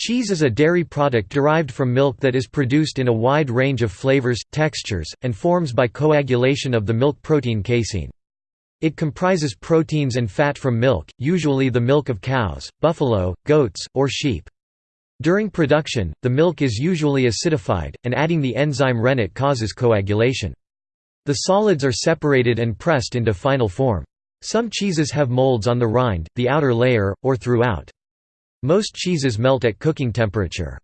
Cheese is a dairy product derived from milk that is produced in a wide range of flavors, textures, and forms by coagulation of the milk protein casein. It comprises proteins and fat from milk, usually the milk of cows, buffalo, goats, or sheep. During production, the milk is usually acidified, and adding the enzyme rennet causes coagulation. The solids are separated and pressed into final form. Some cheeses have molds on the rind, the outer layer, or throughout. Most cheeses melt at cooking temperature.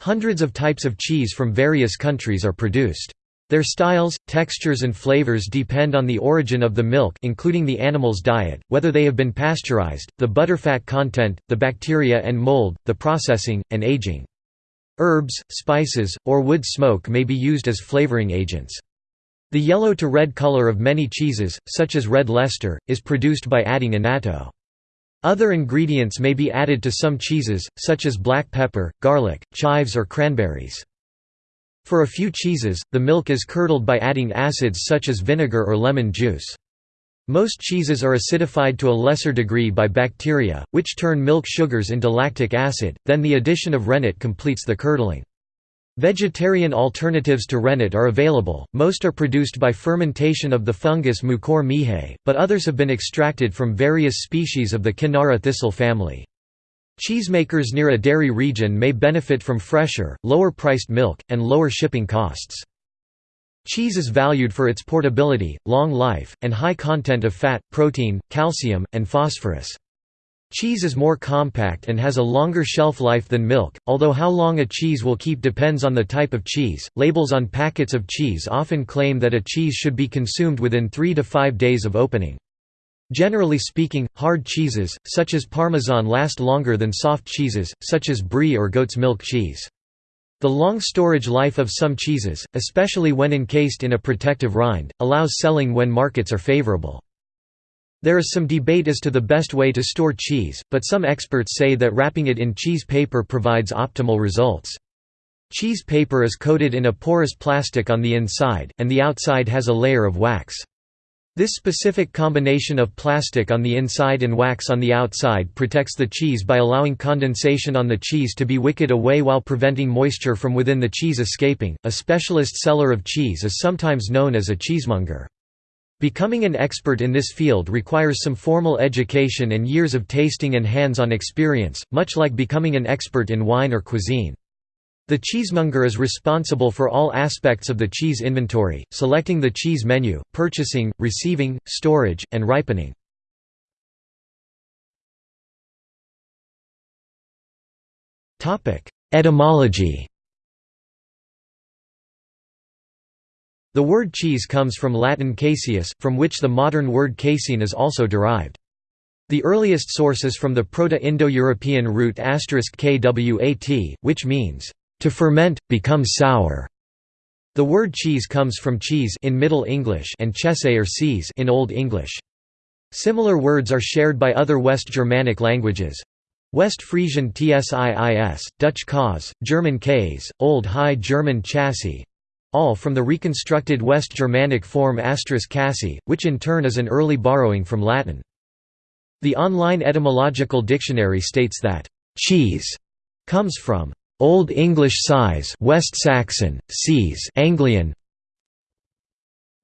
Hundreds of types of cheese from various countries are produced. Their styles, textures and flavors depend on the origin of the milk including the animal's diet, whether they have been pasteurized, the butterfat content, the bacteria and mold, the processing, and aging. Herbs, spices, or wood smoke may be used as flavoring agents. The yellow to red color of many cheeses, such as red Leicester, is produced by adding annatto. Other ingredients may be added to some cheeses, such as black pepper, garlic, chives or cranberries. For a few cheeses, the milk is curdled by adding acids such as vinegar or lemon juice. Most cheeses are acidified to a lesser degree by bacteria, which turn milk sugars into lactic acid, then the addition of rennet completes the curdling. Vegetarian alternatives to rennet are available, most are produced by fermentation of the fungus Mucor miehei, but others have been extracted from various species of the Cynara thistle family. Cheesemakers near a dairy region may benefit from fresher, lower-priced milk, and lower shipping costs. Cheese is valued for its portability, long life, and high content of fat, protein, calcium, and phosphorus. Cheese is more compact and has a longer shelf life than milk, although how long a cheese will keep depends on the type of cheese. Labels on packets of cheese often claim that a cheese should be consumed within 3 to 5 days of opening. Generally speaking, hard cheeses, such as Parmesan last longer than soft cheeses, such as brie or goat's milk cheese. The long storage life of some cheeses, especially when encased in a protective rind, allows selling when markets are favorable. There is some debate as to the best way to store cheese, but some experts say that wrapping it in cheese paper provides optimal results. Cheese paper is coated in a porous plastic on the inside, and the outside has a layer of wax. This specific combination of plastic on the inside and wax on the outside protects the cheese by allowing condensation on the cheese to be wicked away while preventing moisture from within the cheese escaping. A specialist seller of cheese is sometimes known as a cheesemonger. Becoming an expert in this field requires some formal education and years of tasting and hands-on experience, much like becoming an expert in wine or cuisine. The cheesemonger is responsible for all aspects of the cheese inventory, selecting the cheese menu, purchasing, receiving, storage, and ripening. Etymology The word cheese comes from Latin caseus, from which the modern word casein is also derived. The earliest source is from the Proto-Indo-European root kwat, which means, "...to ferment, become sour". The word cheese comes from cheese in Middle English and chese or sees in Old English. Similar words are shared by other West Germanic languages. West Frisian tsiis, Dutch kaas, German Käse, Old High German chassis, all from the reconstructed West Germanic form cassi, which in turn is an early borrowing from Latin. The online etymological dictionary states that cheese comes from Old English size West Saxon, sees Anglian,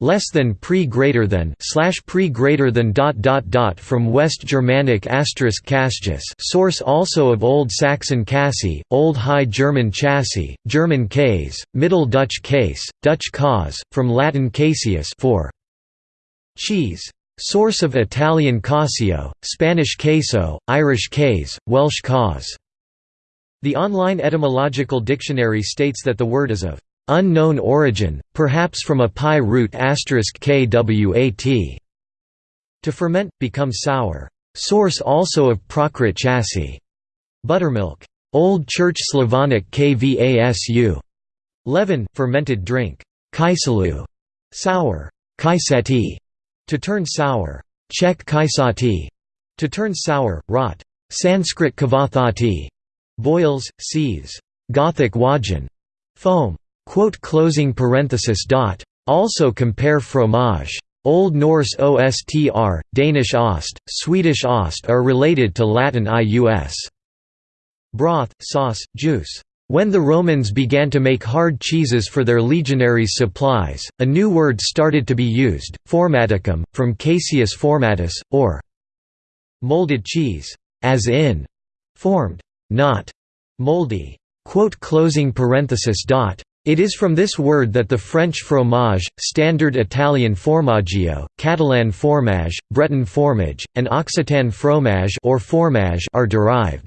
less than pre greater than slash pre greater than dot dot dot from West Germanic asterisk castus source also of Old Saxon cassi, Old High German chassis, German case, Middle Dutch case, Dutch cause, from Latin caseus for cheese. Source of Italian casio, Spanish queso, Irish case, Welsh cause. The online etymological dictionary states that the word is of unknown origin, perhaps from a pi root kwat. To ferment, become sour. Source also of Prakrit chassis. Buttermilk. Old Church Slavonic kvasu. Leaven, fermented drink. Kaisalu. Sour. Kaiseti. To turn sour. Czech kaisati. To turn sour, rot. Sanskrit kavathati. Boils, seethes. Gothic wajan. Foam. Also compare fromage. Old Norse ostr, Danish ost, Swedish ost are related to Latin ius. broth, sauce, juice. When the Romans began to make hard cheeses for their legionaries' supplies, a new word started to be used, formaticum, from Caseus formatus, or molded cheese, as in formed, not moldy. It is from this word that the French fromage, Standard Italian formaggio, Catalan formage, Breton formage, and Occitan fromage or formage are derived.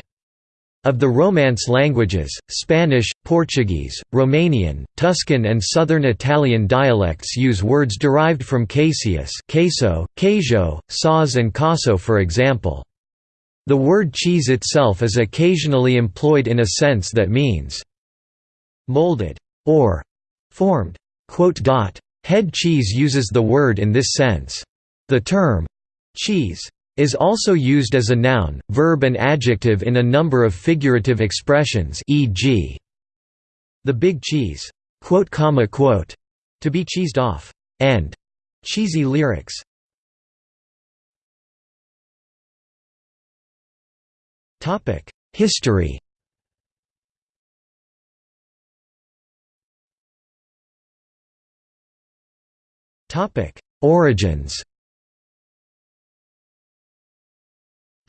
Of the Romance languages, Spanish, Portuguese, Romanian, Tuscan and Southern Italian dialects use words derived from caseus queso, queijo, sauce and caso for example. The word cheese itself is occasionally employed in a sense that means molded or formed. Head cheese uses the word in this sense. The term cheese is also used as a noun, verb and adjective in a number of figurative expressions e.g. the big cheese, to be cheesed off, and cheesy lyrics. History Origins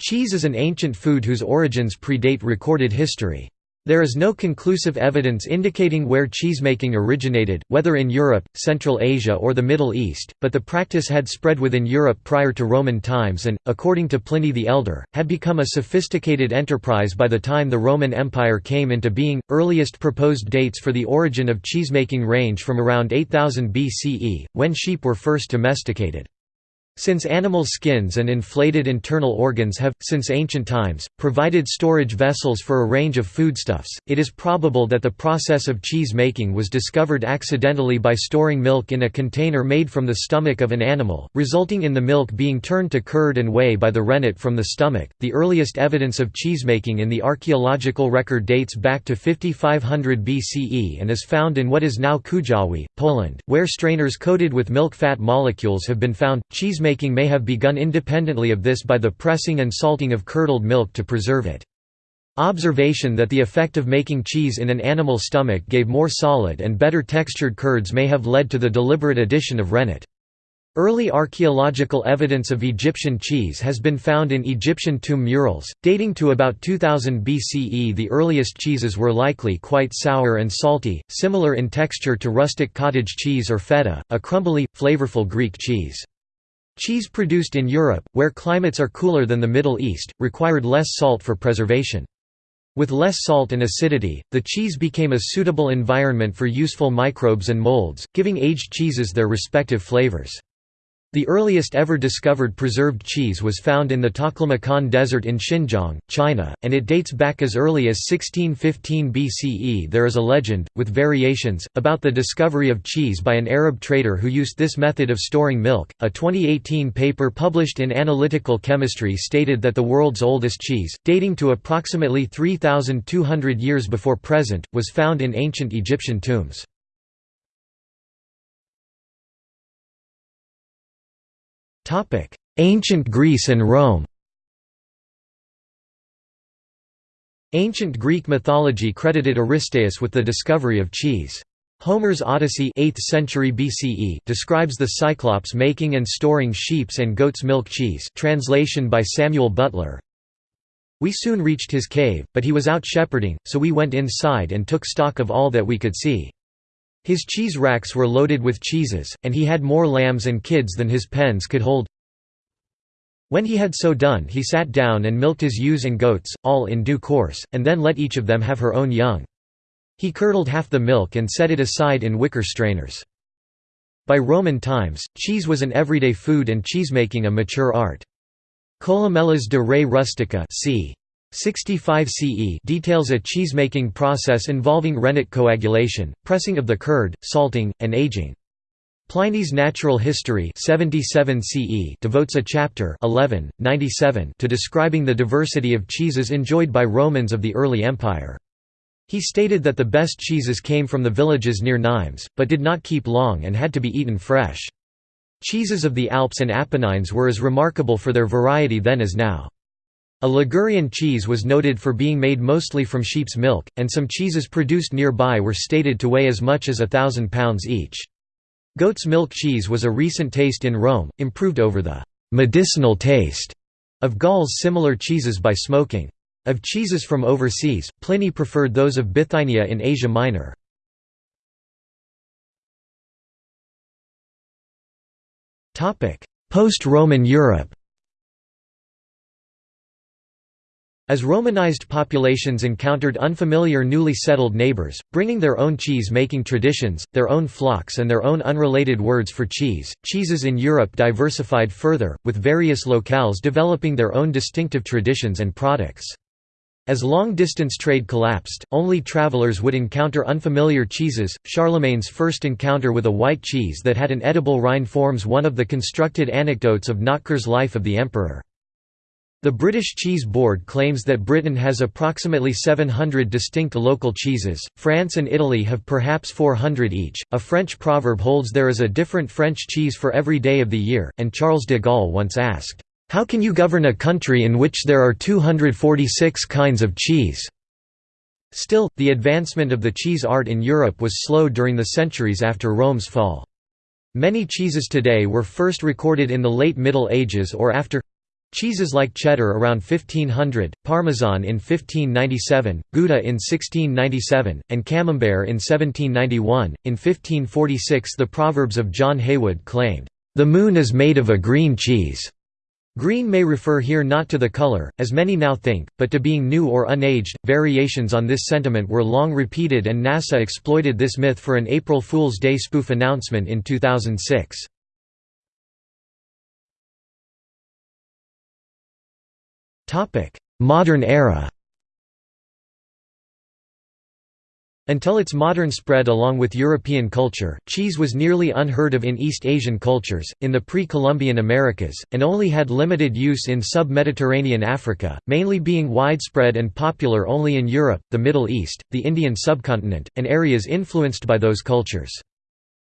Cheese is an ancient food whose origins predate recorded history. There is no conclusive evidence indicating where cheesemaking originated, whether in Europe, Central Asia or the Middle East, but the practice had spread within Europe prior to Roman times and, according to Pliny the Elder, had become a sophisticated enterprise by the time the Roman Empire came into being. Earliest proposed dates for the origin of cheesemaking range from around 8000 BCE, when sheep were first domesticated. Since animal skins and inflated internal organs have, since ancient times, provided storage vessels for a range of foodstuffs, it is probable that the process of cheese making was discovered accidentally by storing milk in a container made from the stomach of an animal, resulting in the milk being turned to curd and whey by the rennet from the stomach. The earliest evidence of cheesemaking in the archaeological record dates back to 5500 BCE and is found in what is now Kujawi, Poland, where strainers coated with milk fat molecules have been found. Cheese Cheesemaking may have begun independently of this by the pressing and salting of curdled milk to preserve it. Observation that the effect of making cheese in an animal stomach gave more solid and better textured curds may have led to the deliberate addition of rennet. Early archaeological evidence of Egyptian cheese has been found in Egyptian tomb murals, dating to about 2000 BCE. The earliest cheeses were likely quite sour and salty, similar in texture to rustic cottage cheese or feta, a crumbly, flavorful Greek cheese. Cheese produced in Europe, where climates are cooler than the Middle East, required less salt for preservation. With less salt and acidity, the cheese became a suitable environment for useful microbes and molds, giving aged cheeses their respective flavors. The earliest ever discovered preserved cheese was found in the Taklamakan Desert in Xinjiang, China, and it dates back as early as 1615 BCE. There is a legend, with variations, about the discovery of cheese by an Arab trader who used this method of storing milk. A 2018 paper published in Analytical Chemistry stated that the world's oldest cheese, dating to approximately 3,200 years before present, was found in ancient Egyptian tombs. Ancient Greece and Rome Ancient Greek mythology credited Aristaeus with the discovery of cheese. Homer's Odyssey 8th century BCE describes the Cyclops making and storing sheep's and goat's milk cheese translation by Samuel Butler. We soon reached his cave, but he was out shepherding, so we went inside and took stock of all that we could see. His cheese racks were loaded with cheeses, and he had more lambs and kids than his pens could hold. When he had so done he sat down and milked his ewes and goats, all in due course, and then let each of them have her own young. He curdled half the milk and set it aside in wicker strainers. By Roman times, cheese was an everyday food and cheesemaking a mature art. Columella's de Re Rustica c. 65 CE details a cheesemaking process involving rennet coagulation, pressing of the curd, salting, and aging. Pliny's Natural History 77 CE devotes a chapter 11, 97 to describing the diversity of cheeses enjoyed by Romans of the early empire. He stated that the best cheeses came from the villages near Nimes, but did not keep long and had to be eaten fresh. Cheeses of the Alps and Apennines were as remarkable for their variety then as now. A Ligurian cheese was noted for being made mostly from sheep's milk, and some cheeses produced nearby were stated to weigh as much as a thousand pounds each. Goat's milk cheese was a recent taste in Rome, improved over the «medicinal taste» of Gauls similar cheeses by smoking. Of cheeses from overseas, Pliny preferred those of Bithynia in Asia Minor. Post-Roman Europe As Romanized populations encountered unfamiliar newly settled neighbors, bringing their own cheese-making traditions, their own flocks and their own unrelated words for cheese, cheeses in Europe diversified further, with various locales developing their own distinctive traditions and products. As long-distance trade collapsed, only travelers would encounter unfamiliar cheeses. Charlemagne's first encounter with a white cheese that had an edible rind forms one of the constructed anecdotes of Notker's life of the emperor. The British Cheese Board claims that Britain has approximately 700 distinct local cheeses, France and Italy have perhaps 400 each. A French proverb holds there is a different French cheese for every day of the year, and Charles de Gaulle once asked, How can you govern a country in which there are 246 kinds of cheese? Still, the advancement of the cheese art in Europe was slow during the centuries after Rome's fall. Many cheeses today were first recorded in the late Middle Ages or after Cheeses like cheddar around 1500, Parmesan in 1597, Gouda in 1697, and Camembert in 1791. In 1546, the Proverbs of John Heywood claimed, The moon is made of a green cheese. Green may refer here not to the color, as many now think, but to being new or unaged. Variations on this sentiment were long repeated, and NASA exploited this myth for an April Fool's Day spoof announcement in 2006. Modern era Until its modern spread along with European culture, cheese was nearly unheard of in East Asian cultures, in the pre-Columbian Americas, and only had limited use in sub-Mediterranean Africa, mainly being widespread and popular only in Europe, the Middle East, the Indian subcontinent, and areas influenced by those cultures.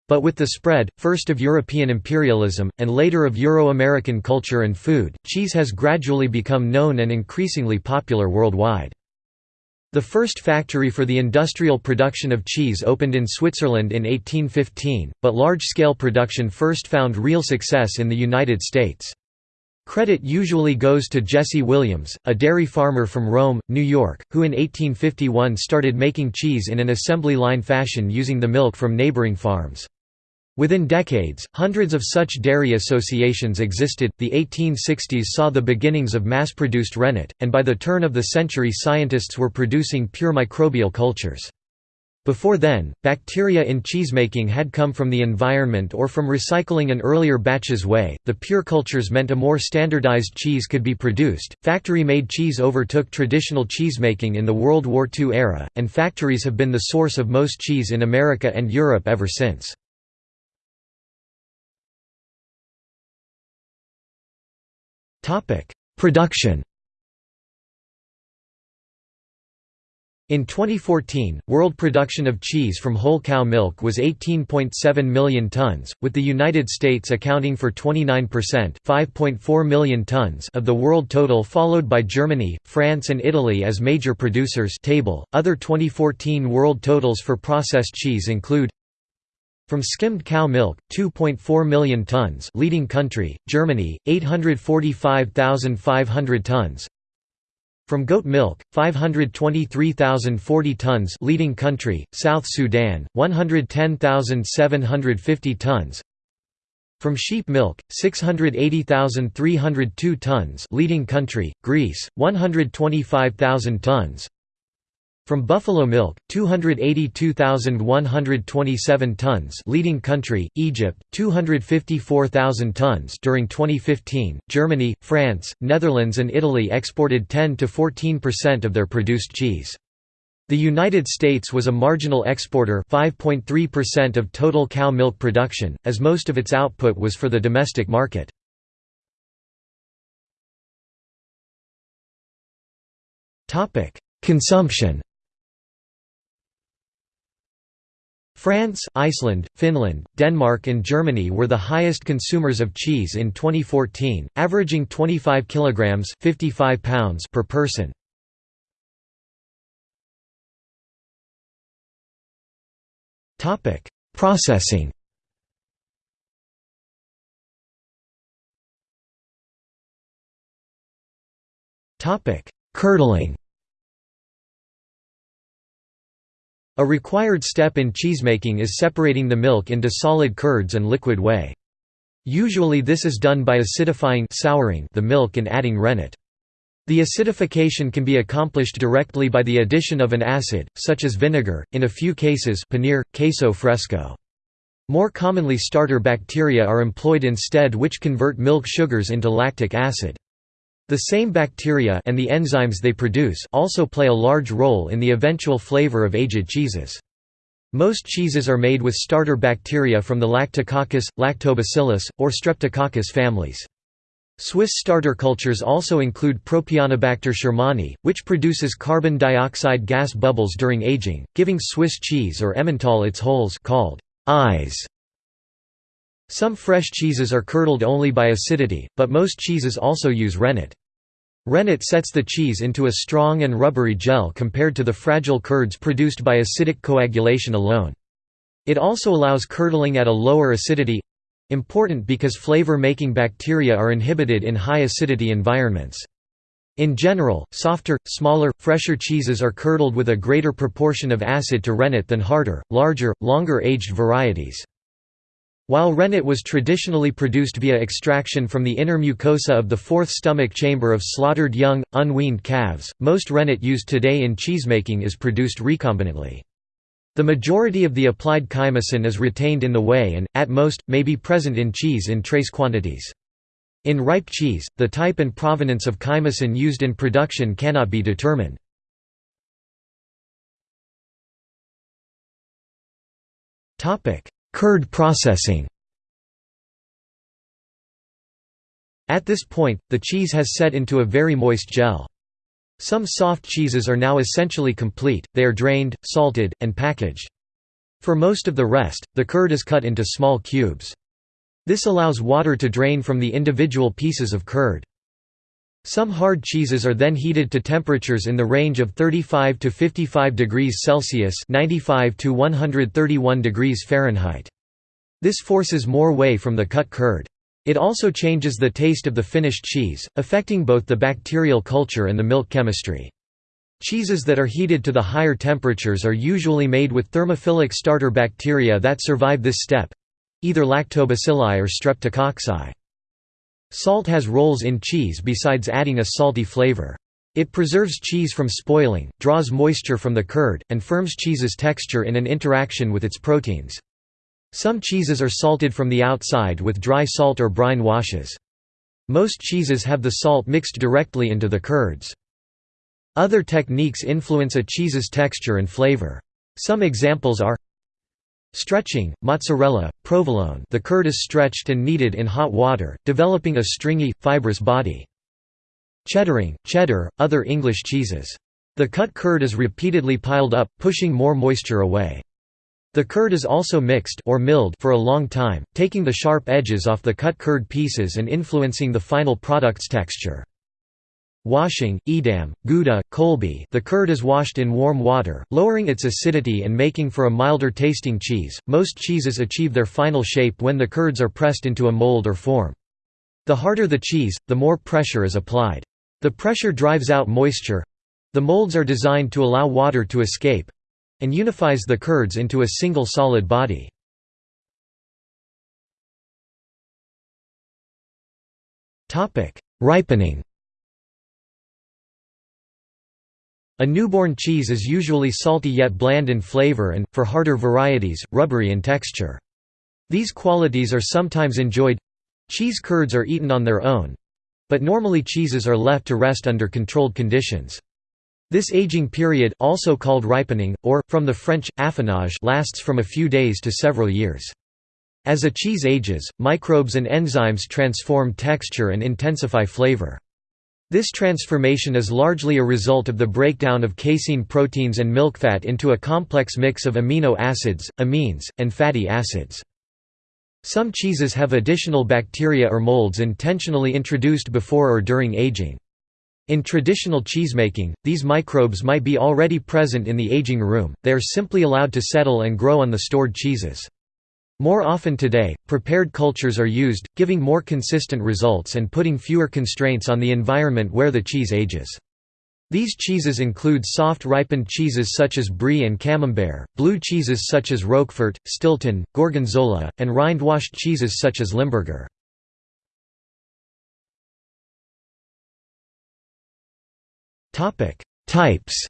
But with the spread, first of European imperialism, and later of Euro-American culture and food, cheese has gradually become known and increasingly popular worldwide. The first factory for the industrial production of cheese opened in Switzerland in 1815, but large-scale production first found real success in the United States. Credit usually goes to Jesse Williams, a dairy farmer from Rome, New York, who in 1851 started making cheese in an assembly line fashion using the milk from neighboring farms. Within decades, hundreds of such dairy associations existed. The 1860s saw the beginnings of mass produced rennet, and by the turn of the century, scientists were producing pure microbial cultures. Before then, bacteria in cheesemaking had come from the environment or from recycling an earlier batch's whey. The pure cultures meant a more standardized cheese could be produced. Factory made cheese overtook traditional cheesemaking in the World War II era, and factories have been the source of most cheese in America and Europe ever since. Topic: Production. In 2014, world production of cheese from whole cow milk was 18.7 million tons, with the United States accounting for 29% 5.4 million tons of the world total followed by Germany, France and Italy as major producers table. Other 2014 world totals for processed cheese include from skimmed cow milk, 2.4 million tons leading country, Germany, 845,500 tons. From goat milk, 523,040 tons leading country, South Sudan, 110,750 tons. From sheep milk, 680,302 tons leading country, Greece, 125,000 tons from buffalo milk, 282,127 tons leading country, Egypt, 254,000 tons during 2015. Germany, France, Netherlands and Italy exported 10 to 14% of their produced cheese. The United States was a marginal exporter 5.3% of total cow milk production, as most of its output was for the domestic market. Consumption France, Iceland, Finland, Denmark and Germany were the highest consumers of cheese in 2014, averaging 25 kilograms 55 pounds per person. Topic: Processing. Topic: Curdling. A required step in cheesemaking is separating the milk into solid curds and liquid whey. Usually this is done by acidifying souring the milk and adding rennet. The acidification can be accomplished directly by the addition of an acid, such as vinegar, in a few cases paneer, queso fresco. More commonly starter bacteria are employed instead which convert milk sugars into lactic acid. The same bacteria and the enzymes they produce also play a large role in the eventual flavor of aged cheeses. Most cheeses are made with starter bacteria from the Lactococcus, Lactobacillus, or Streptococcus families. Swiss starter cultures also include Propionibacter shermani, which produces carbon dioxide gas bubbles during aging, giving Swiss cheese or Emmental its holes called eyes. Some fresh cheeses are curdled only by acidity, but most cheeses also use rennet. Rennet sets the cheese into a strong and rubbery gel compared to the fragile curds produced by acidic coagulation alone. It also allows curdling at a lower acidity—important because flavor-making bacteria are inhibited in high acidity environments. In general, softer, smaller, fresher cheeses are curdled with a greater proportion of acid to rennet than harder, larger, longer-aged varieties. While rennet was traditionally produced via extraction from the inner mucosa of the fourth stomach chamber of slaughtered young, unweaned calves, most rennet used today in cheesemaking is produced recombinantly. The majority of the applied chymosin is retained in the whey and, at most, may be present in cheese in trace quantities. In ripe cheese, the type and provenance of chymosin used in production cannot be determined. Curd processing At this point, the cheese has set into a very moist gel. Some soft cheeses are now essentially complete, they are drained, salted, and packaged. For most of the rest, the curd is cut into small cubes. This allows water to drain from the individual pieces of curd. Some hard cheeses are then heated to temperatures in the range of 35 to 55 degrees Celsius (95 to 131 degrees Fahrenheit). This forces more whey from the cut curd. It also changes the taste of the finished cheese, affecting both the bacterial culture and the milk chemistry. Cheeses that are heated to the higher temperatures are usually made with thermophilic starter bacteria that survive this step—either lactobacilli or streptococci. Salt has roles in cheese besides adding a salty flavor. It preserves cheese from spoiling, draws moisture from the curd, and firms cheese's texture in an interaction with its proteins. Some cheeses are salted from the outside with dry salt or brine washes. Most cheeses have the salt mixed directly into the curds. Other techniques influence a cheese's texture and flavor. Some examples are Stretching, mozzarella, provolone the curd is stretched and kneaded in hot water, developing a stringy, fibrous body. Cheddaring, cheddar, other English cheeses. The cut curd is repeatedly piled up, pushing more moisture away. The curd is also mixed or milled for a long time, taking the sharp edges off the cut curd pieces and influencing the final product's texture. Washing, Edam, Gouda, Colby the curd is washed in warm water, lowering its acidity and making for a milder tasting cheese. Most cheeses achieve their final shape when the curds are pressed into a mold or form. The harder the cheese, the more pressure is applied. The pressure drives out moisture. The molds are designed to allow water to escape and unifies the curds into a single solid body. Ripening A newborn cheese is usually salty yet bland in flavor and, for harder varieties, rubbery in texture. These qualities are sometimes enjoyed cheese curds are eaten on their own but normally cheeses are left to rest under controlled conditions. This aging period also called ripening, or, from the French, affinage lasts from a few days to several years. As a cheese ages, microbes and enzymes transform texture and intensify flavor. This transformation is largely a result of the breakdown of casein proteins and milk fat into a complex mix of amino acids, amines, and fatty acids. Some cheeses have additional bacteria or molds intentionally introduced before or during aging. In traditional cheesemaking, these microbes might be already present in the aging room, they are simply allowed to settle and grow on the stored cheeses. More often today, prepared cultures are used, giving more consistent results and putting fewer constraints on the environment where the cheese ages. These cheeses include soft ripened cheeses such as brie and camembert, blue cheeses such as Roquefort, Stilton, Gorgonzola, and rind-washed cheeses such as Limburger. Types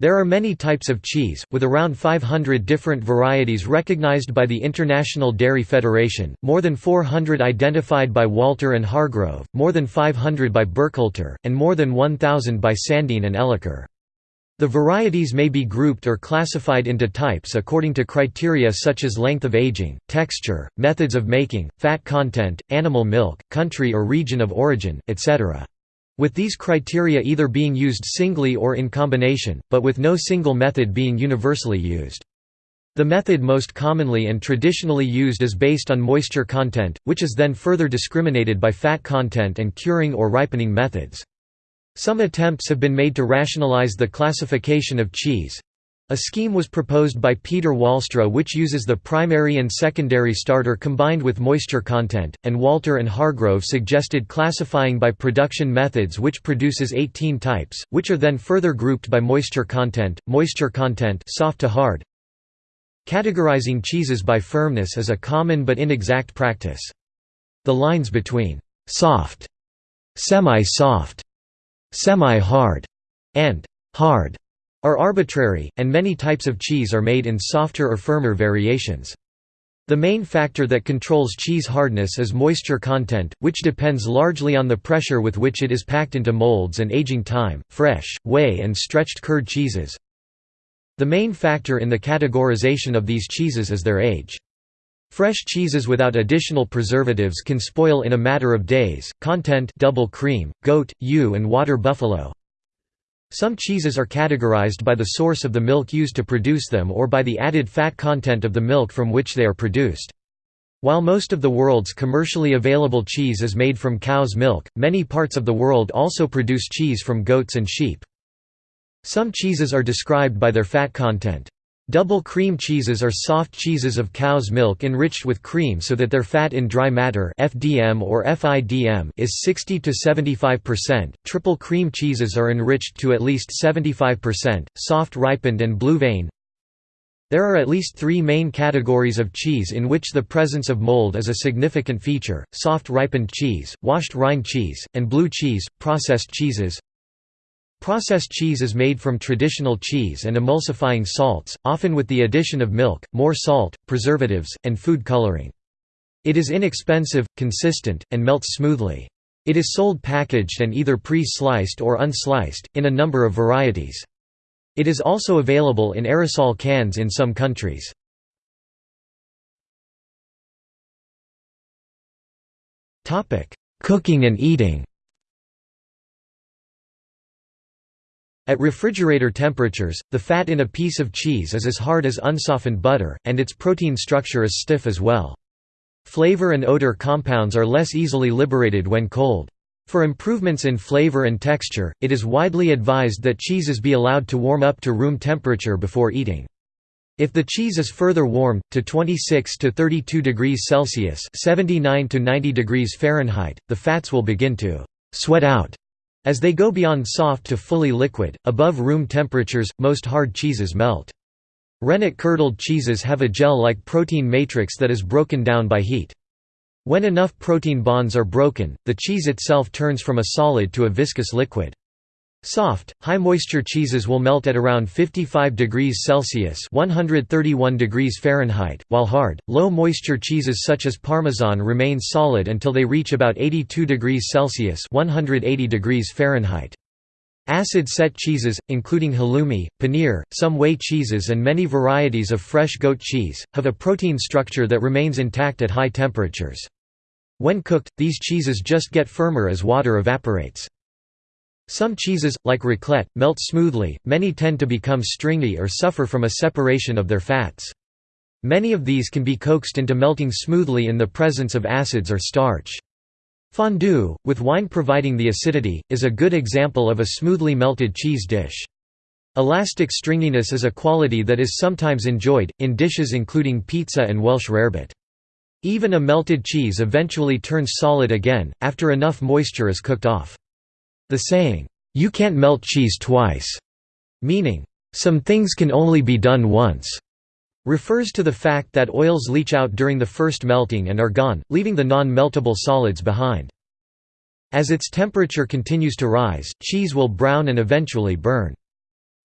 There are many types of cheese, with around 500 different varieties recognized by the International Dairy Federation, more than 400 identified by Walter and Hargrove, more than 500 by Burkhalter, and more than 1,000 by Sandine and Elliker. The varieties may be grouped or classified into types according to criteria such as length of aging, texture, methods of making, fat content, animal milk, country or region of origin, etc with these criteria either being used singly or in combination, but with no single method being universally used. The method most commonly and traditionally used is based on moisture content, which is then further discriminated by fat content and curing or ripening methods. Some attempts have been made to rationalize the classification of cheese, a scheme was proposed by Peter Walstra which uses the primary and secondary starter combined with moisture content, and Walter and Hargrove suggested classifying by production methods which produces 18 types, which are then further grouped by moisture content, moisture content soft to hard. Categorizing cheeses by firmness is a common but inexact practice. The lines between «soft», «semi-soft», «semi-hard» and «hard» are arbitrary, and many types of cheese are made in softer or firmer variations. The main factor that controls cheese hardness is moisture content, which depends largely on the pressure with which it is packed into molds and aging time. Fresh, whey, and stretched curd cheeses. The main factor in the categorization of these cheeses is their age. Fresh cheeses without additional preservatives can spoil in a matter of days. Content double cream, goat, ewe and water buffalo. Some cheeses are categorized by the source of the milk used to produce them or by the added fat content of the milk from which they are produced. While most of the world's commercially available cheese is made from cow's milk, many parts of the world also produce cheese from goats and sheep. Some cheeses are described by their fat content. Double cream cheeses are soft cheeses of cow's milk enriched with cream so that their fat in dry matter (FDM or FIDM) is 60 to 75%. Triple cream cheeses are enriched to at least 75%, soft ripened and blue vein. There are at least 3 main categories of cheese in which the presence of mold is a significant feature: soft ripened cheese, washed rind cheese, and blue cheese. Processed cheeses Processed cheese is made from traditional cheese and emulsifying salts, often with the addition of milk, more salt, preservatives, and food coloring. It is inexpensive, consistent, and melts smoothly. It is sold packaged and either pre-sliced or unsliced, in a number of varieties. It is also available in aerosol cans in some countries. Cooking and eating At refrigerator temperatures, the fat in a piece of cheese is as hard as unsoftened butter, and its protein structure is stiff as well. Flavor and odor compounds are less easily liberated when cold. For improvements in flavor and texture, it is widely advised that cheeses be allowed to warm up to room temperature before eating. If the cheese is further warmed, to 26 to 32 degrees Celsius 79 to 90 degrees Fahrenheit, the fats will begin to «sweat out» As they go beyond soft to fully liquid, above room temperatures, most hard cheeses melt. Rennet curdled cheeses have a gel-like protein matrix that is broken down by heat. When enough protein bonds are broken, the cheese itself turns from a solid to a viscous liquid. Soft, high-moisture cheeses will melt at around 55 degrees Celsius (131 degrees Fahrenheit), while hard, low-moisture cheeses such as Parmesan remain solid until they reach about 82 degrees Celsius (180 degrees Fahrenheit). Acid-set cheeses, including halloumi, paneer, some whey cheeses and many varieties of fresh goat cheese, have a protein structure that remains intact at high temperatures. When cooked, these cheeses just get firmer as water evaporates. Some cheeses, like raclette, melt smoothly, many tend to become stringy or suffer from a separation of their fats. Many of these can be coaxed into melting smoothly in the presence of acids or starch. Fondue, with wine providing the acidity, is a good example of a smoothly melted cheese dish. Elastic stringiness is a quality that is sometimes enjoyed, in dishes including pizza and Welsh rarebit. Even a melted cheese eventually turns solid again, after enough moisture is cooked off. The saying, "'You can't melt cheese twice' meaning, "'some things can only be done once' refers to the fact that oils leach out during the first melting and are gone, leaving the non-meltable solids behind. As its temperature continues to rise, cheese will brown and eventually burn.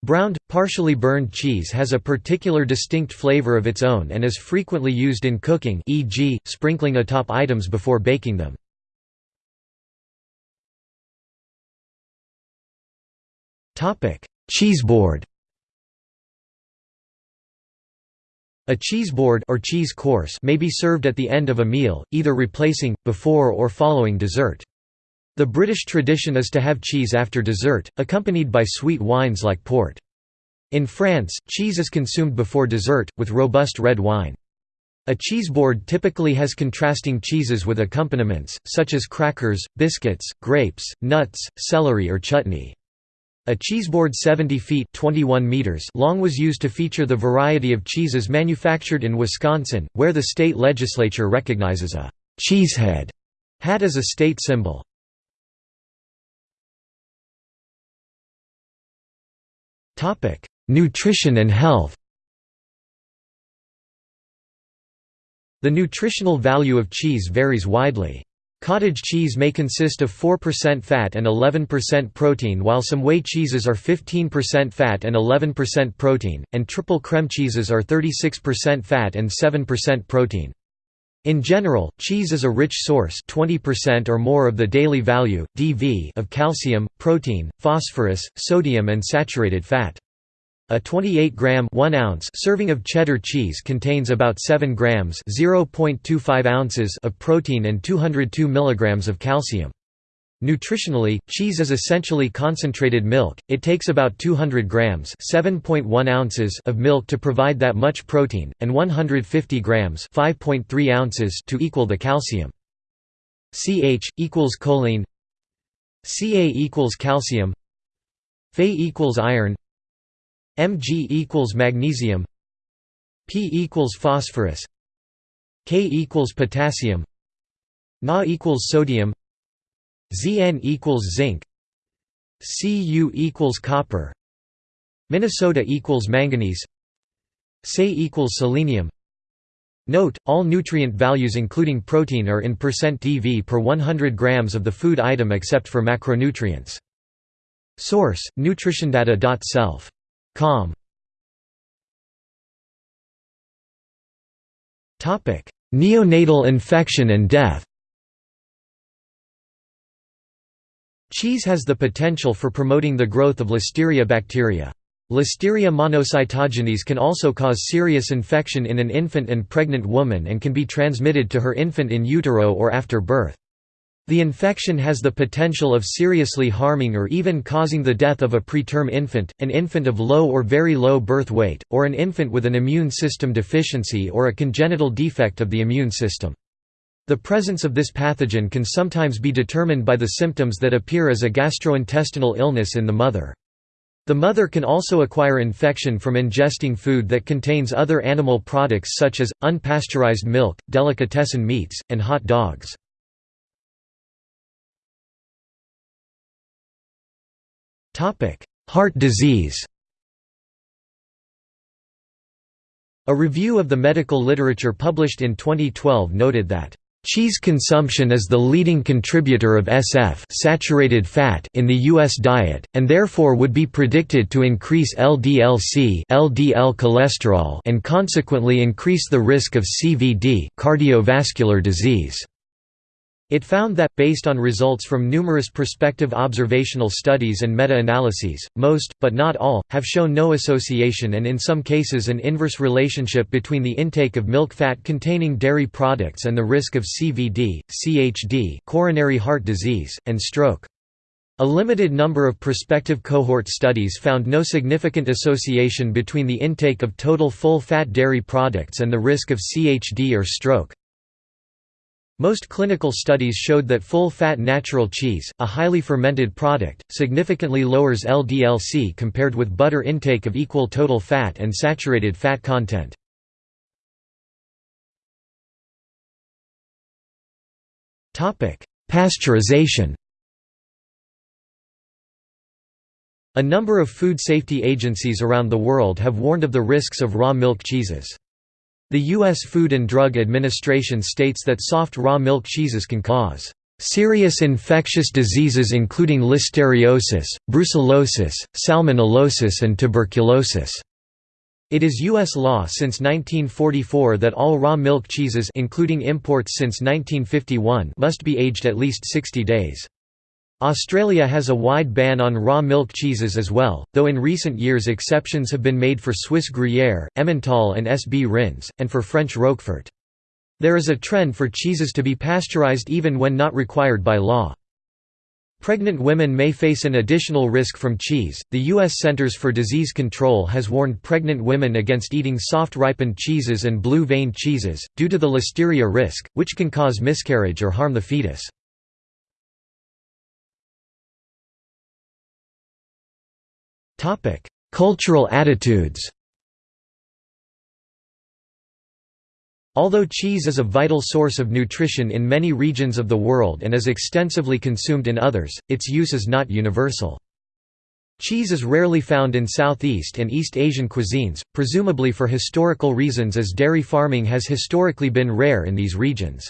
Browned, partially burned cheese has a particular distinct flavor of its own and is frequently used in cooking e.g., sprinkling atop items before baking them. Cheeseboard A cheese board or cheese course may be served at the end of a meal, either replacing, before or following dessert. The British tradition is to have cheese after dessert, accompanied by sweet wines like port. In France, cheese is consumed before dessert, with robust red wine. A cheeseboard typically has contrasting cheeses with accompaniments, such as crackers, biscuits, grapes, nuts, celery or chutney. A cheeseboard 70 feet 21 meters long was used to feature the variety of cheeses manufactured in Wisconsin, where the state legislature recognizes a «cheesehead» hat as a state symbol. Nutrition and health The nutritional value of cheese varies widely. Cottage cheese may consist of 4% fat and 11% protein while some whey cheeses are 15% fat and 11% protein, and triple creme cheeses are 36% fat and 7% protein. In general, cheese is a rich source 20% or more of the daily value, DV of calcium, protein, phosphorus, sodium and saturated fat. A 28-gram 1 ounce serving of cheddar cheese contains about 7 grams 0.25 ounces of protein and 202 milligrams of calcium. Nutritionally, cheese is essentially concentrated milk. It takes about 200 grams (7.1 ounces) of milk to provide that much protein and 150 grams (5.3 ounces) to equal the calcium. CH equals choline. Ca equals calcium. Fe equals iron. Mg equals magnesium P equals phosphorus K equals potassium Na equals sodium Zn equals zinc Cu equals copper Minnesota equals manganese Se equals selenium Note, all nutrient values including protein are in percent %dV per 100 grams of the food item except for macronutrients. Source: nutritiondata.self Com. Neonatal infection and death Cheese has the potential for promoting the growth of Listeria bacteria. Listeria monocytogenes can also cause serious infection in an infant and pregnant woman and can be transmitted to her infant in utero or after birth. The infection has the potential of seriously harming or even causing the death of a preterm infant, an infant of low or very low birth weight, or an infant with an immune system deficiency or a congenital defect of the immune system. The presence of this pathogen can sometimes be determined by the symptoms that appear as a gastrointestinal illness in the mother. The mother can also acquire infection from ingesting food that contains other animal products such as, unpasteurized milk, delicatessen meats, and hot dogs. Heart disease A review of the medical literature published in 2012 noted that Cheese consumption is the leading contributor of SF saturated fat in the US diet and therefore would be predicted to increase LDL-C LDL cholesterol and consequently increase the risk of CVD cardiovascular disease. It found that, based on results from numerous prospective observational studies and meta-analyses, most, but not all, have shown no association and in some cases an inverse relationship between the intake of milk fat containing dairy products and the risk of CVD, CHD coronary heart disease, and stroke. A limited number of prospective cohort studies found no significant association between the intake of total full-fat dairy products and the risk of CHD or stroke. Most clinical studies showed that full-fat natural cheese, a highly fermented product, significantly lowers LDLC compared with butter intake of equal total fat and saturated fat content. Pasteurization A number of food safety agencies around the world have warned of the risks of raw milk cheeses. The U.S. Food and Drug Administration states that soft raw milk cheeses can cause serious infectious diseases including listeriosis, brucellosis, salmonellosis and tuberculosis. It is U.S. law since 1944 that all raw milk cheeses including imports since 1951 must be aged at least 60 days. Australia has a wide ban on raw milk cheeses as well, though in recent years exceptions have been made for Swiss Gruyère, Emmental and Sbrinz, and for French Roquefort. There is a trend for cheeses to be pasteurized even when not required by law. Pregnant women may face an additional risk from cheese. The U.S. Centers for Disease Control has warned pregnant women against eating soft ripened cheeses and blue vein cheeses, due to the listeria risk, which can cause miscarriage or harm the fetus. Cultural attitudes Although cheese is a vital source of nutrition in many regions of the world and is extensively consumed in others, its use is not universal. Cheese is rarely found in Southeast and East Asian cuisines, presumably for historical reasons as dairy farming has historically been rare in these regions.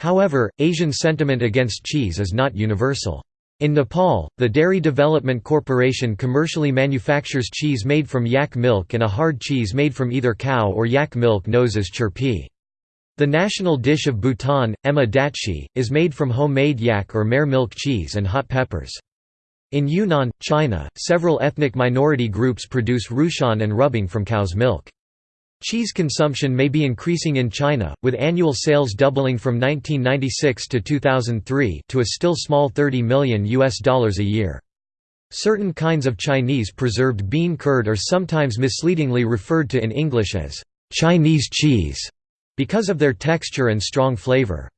However, Asian sentiment against cheese is not universal. In Nepal, the Dairy Development Corporation commercially manufactures cheese made from yak milk and a hard cheese made from either cow or yak milk known as chhurpi. The national dish of Bhutan, ema datshi, is made from homemade yak or mare milk cheese and hot peppers. In Yunnan, China, several ethnic minority groups produce rushan and rubing from cow's milk. Cheese consumption may be increasing in China, with annual sales doubling from 1996 to 2003 to a still small 30 million US dollars a year. Certain kinds of Chinese preserved bean curd are sometimes misleadingly referred to in English as Chinese cheese because of their texture and strong flavor.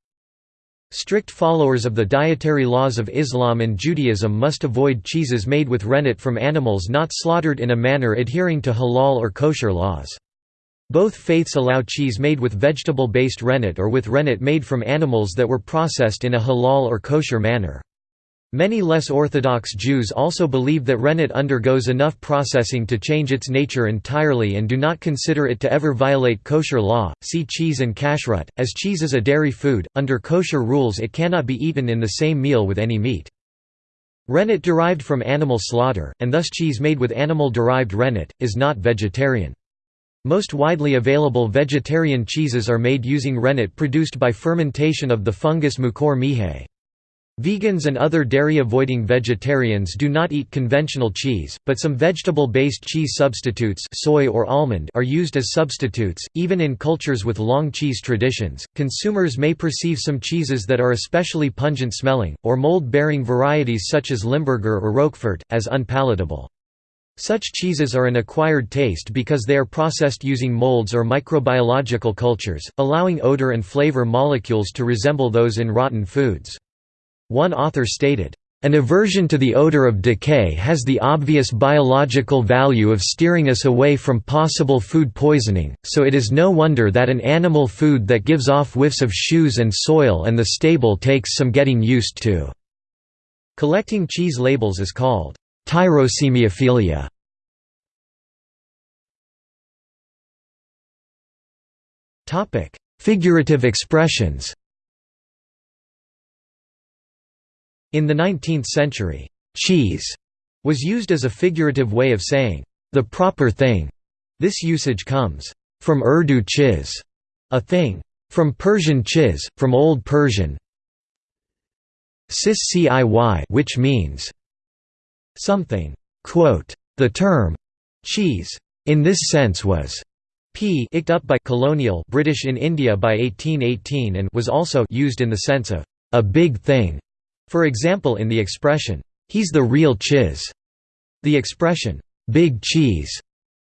Strict followers of the dietary laws of Islam and Judaism must avoid cheeses made with rennet from animals not slaughtered in a manner adhering to halal or kosher laws. Both faiths allow cheese made with vegetable-based rennet or with rennet made from animals that were processed in a halal or kosher manner. Many less orthodox Jews also believe that rennet undergoes enough processing to change its nature entirely and do not consider it to ever violate kosher law. See cheese and kashrut. As cheese is a dairy food, under kosher rules it cannot be eaten in the same meal with any meat. Rennet derived from animal slaughter, and thus cheese made with animal-derived rennet, is not vegetarian. Most widely available vegetarian cheeses are made using rennet produced by fermentation of the fungus Mucor miehei. Vegans and other dairy-avoiding vegetarians do not eat conventional cheese, but some vegetable-based cheese substitutes soy or almond are used as substitutes. Even in cultures with long cheese traditions, consumers may perceive some cheeses that are especially pungent-smelling, or mold-bearing varieties such as Limburger or Roquefort, as unpalatable. Such cheeses are an acquired taste because they are processed using molds or microbiological cultures, allowing odor and flavor molecules to resemble those in rotten foods. One author stated, "...an aversion to the odor of decay has the obvious biological value of steering us away from possible food poisoning, so it is no wonder that an animal food that gives off whiffs of shoes and soil and the stable takes some getting used to." Collecting cheese labels is called Tyrosemiophilia. Figurative expressions. In the 19th century, «cheese» was used as a figurative way of saying, «the proper thing». This usage comes from Urdu chiz, a thing, from Persian chiz, from Old Persian, cis which means something. The term cheese in this sense was p icked up by colonial British in India by 1818 and was also used in the sense of a big thing. For example in the expression, he's the real chiz. The expression, big cheese,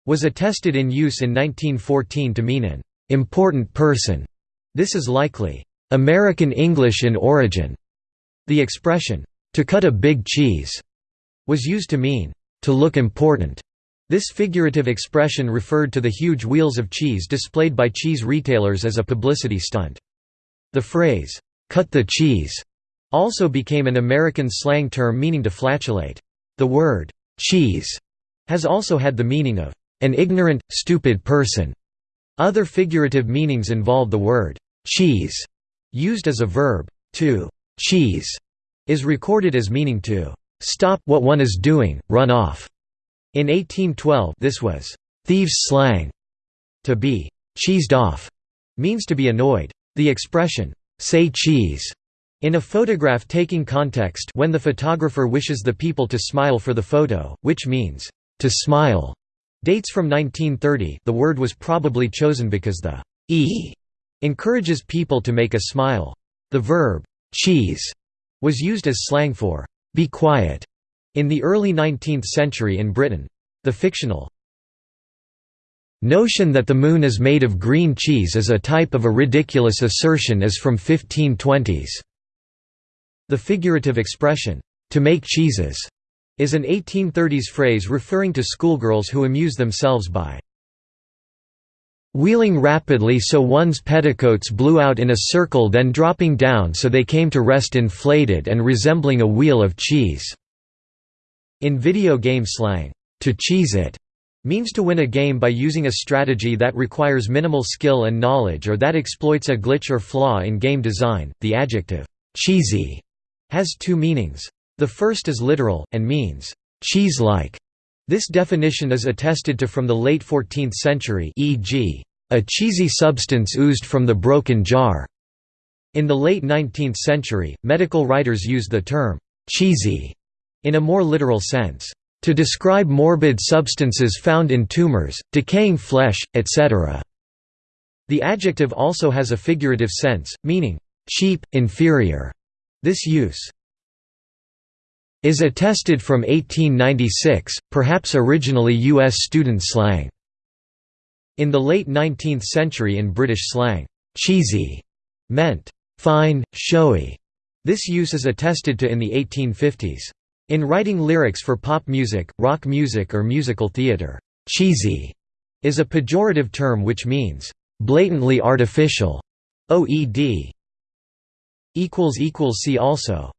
was attested in use in 1914 to mean an important person. This is likely American English in origin. The expression, to cut a big cheese, was used to mean to look important. This figurative expression referred to the huge wheels of cheese displayed by cheese retailers as a publicity stunt. The phrase, cut the cheese, also became an American slang term meaning to flatulate. The word, cheese, has also had the meaning of an ignorant, stupid person. Other figurative meanings involve the word, cheese, used as a verb. To cheese is recorded as meaning to stop what one is doing, run off. In 1812 this was thieves' slang. To be cheesed off means to be annoyed. The expression, say cheese, in a photograph taking context when the photographer wishes the people to smile for the photo, which means, to smile, dates from 1930 the word was probably chosen because the e encourages people to make a smile. The verb, cheese, was used as slang for, be quiet, in the early 19th century in Britain, the fictional notion that the moon is made of green cheese is a type of a ridiculous assertion is from 1520s. The figurative expression, to make cheeses, is an 1830s phrase referring to schoolgirls who amuse themselves by wheeling rapidly so one's petticoats blew out in a circle then dropping down so they came to rest inflated and resembling a wheel of cheese. In video game slang, to cheese it means to win a game by using a strategy that requires minimal skill and knowledge or that exploits a glitch or flaw in game design. The adjective cheesy has two meanings. The first is literal, and means cheese-like. This definition is attested to from the late 14th century e.g., a cheesy substance oozed from the broken jar. In the late 19th century, medical writers used the term cheesy in a more literal sense, to describe morbid substances found in tumors, decaying flesh, etc. The adjective also has a figurative sense, meaning, cheap, inferior. This use is attested from 1896, perhaps originally U.S. student slang. In the late 19th century in British slang, cheesy meant fine, showy. This use is attested to in the 1850s. In writing lyrics for pop music, rock music or musical theater, cheesy is a pejorative term which means blatantly artificial. OED See also